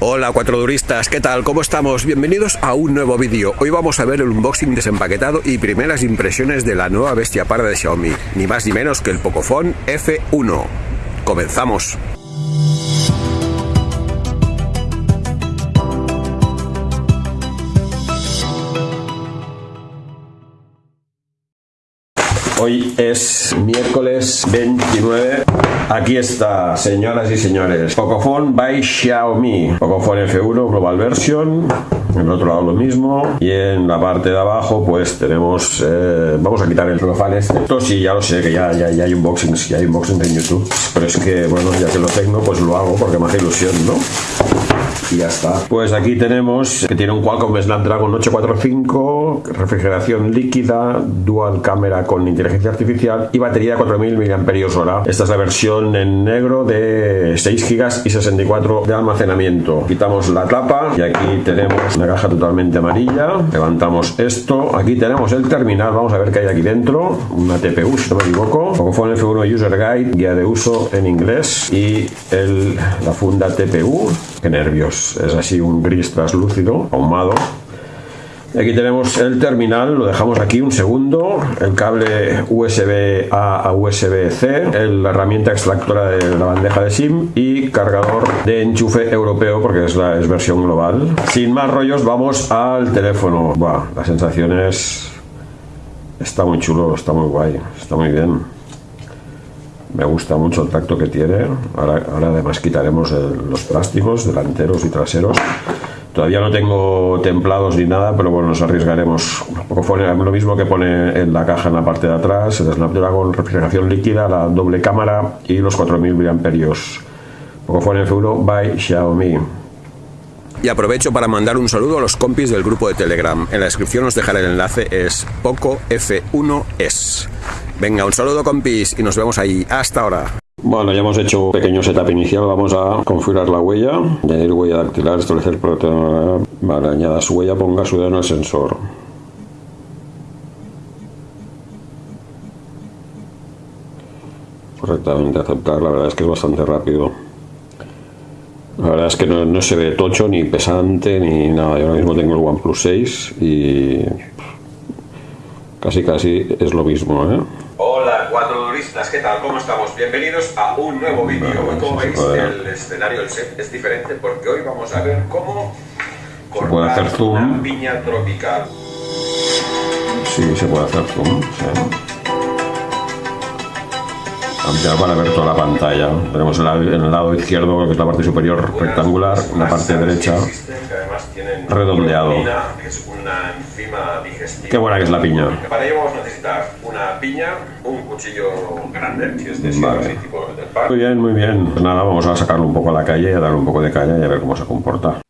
Hola cuatro duristas, ¿qué tal? ¿Cómo estamos? Bienvenidos a un nuevo vídeo. Hoy vamos a ver el unboxing desempaquetado y primeras impresiones de la nueva bestia parda de Xiaomi, ni más ni menos que el Pocophone F1. Comenzamos. Hoy es miércoles 29. Aquí está, señoras y señores. Pocophone by Xiaomi. Pocophone F1 Global Version. En el otro lado lo mismo. Y en la parte de abajo, pues tenemos. Eh, vamos a quitar el celofán este. Esto sí, ya lo sé, que ya, ya, ya hay unboxings. Ya hay unboxings en YouTube. Pero es que, bueno, ya que lo tengo, pues lo hago porque me hace ilusión, ¿no? Y ya está. Pues aquí tenemos que tiene un Qualcomm Snapdragon 845, refrigeración líquida, dual cámara con inteligencia artificial y batería de 4000 mAh. Esta es la versión en negro de 6 GB y 64 de almacenamiento. Quitamos la tapa y aquí tenemos una caja totalmente amarilla. Levantamos esto. Aquí tenemos el terminal. Vamos a ver qué hay aquí dentro. Una TPU, si no me equivoco. Pocophone F1 User Guide, guía de uso en inglés y la funda TPU. Qué nervios es así un gris translúcido, ahumado. Aquí tenemos el terminal, lo dejamos aquí un segundo, el cable USB A a USB C, la herramienta extractora de la bandeja de SIM y cargador de enchufe europeo porque es la es versión global. Sin más rollos, vamos al teléfono. Buah, la sensación es... Está muy chulo, está muy guay, está muy bien. Me gusta mucho el tacto que tiene. Ahora, además quitaremos los plásticos delanteros y traseros. Todavía no tengo templados ni nada, pero bueno, nos arriesgaremos. Un poco lo mismo que pone en la caja en la parte de atrás, el Snapdragon refrigeración líquida, la doble cámara y los 4000 mAh. Pocophone F1 by Xiaomi. Y aprovecho para mandar un saludo a los compis del grupo de Telegram. En la descripción os dejaré el enlace, es Poco F1S. Venga, un saludo compis y nos vemos ahí. Hasta ahora. Bueno, ya hemos hecho un pequeño setup inicial. Vamos a configurar la huella, añadir huella dactilar, establecer Vale, añada su huella, ponga su dedo en el sensor. Correctamente aceptar, la verdad es que es bastante rápido. La verdad es que no, se ve tocho, ni pesante, ni nada. Yo ahora mismo tengo el OnePlus 6 y casi casi es lo mismo, ¿eh? Cuatro turistas, ¿qué tal? ¿Cómo estamos? Bienvenidos a un nuevo vídeo. Hoy, como veis, el escenario, el set es diferente porque hoy vamos a ver cómo cortar se puede hacer zoom. una piña tropical. Sí, se puede hacer zoom. Sí. Ampliar para ver toda la pantalla. Tenemos en el lado izquierdo, que es la parte superior rectangular, en la parte derecha redondeado. Qué buena que es la piña. Para ello vamos a necesitar una piña, un cuchillo grande, si es de vale. tipo del. Muy bien, muy bien. Pues nada, vamos a sacarlo un poco a la calle, a darle un poco de calle y a ver cómo se comporta.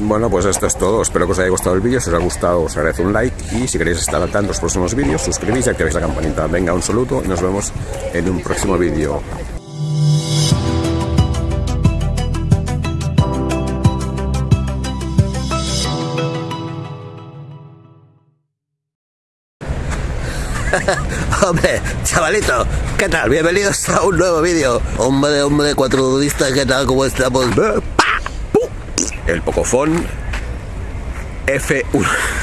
Bueno, pues esto es todo. Espero que os haya gustado el vídeo. Si os ha gustado, os agradezco un like. Y si queréis estar al tanto de los próximos vídeos, suscribís y activéis la campanita. Venga, un saludo y nos vemos en un próximo vídeo. Hombre, chavalito, ¿qué tal? Bienvenidos a un nuevo vídeo. Hombre, hombre, cuatro dudistas, ¿qué tal? ¿Cómo estamos? El Pocofon F1.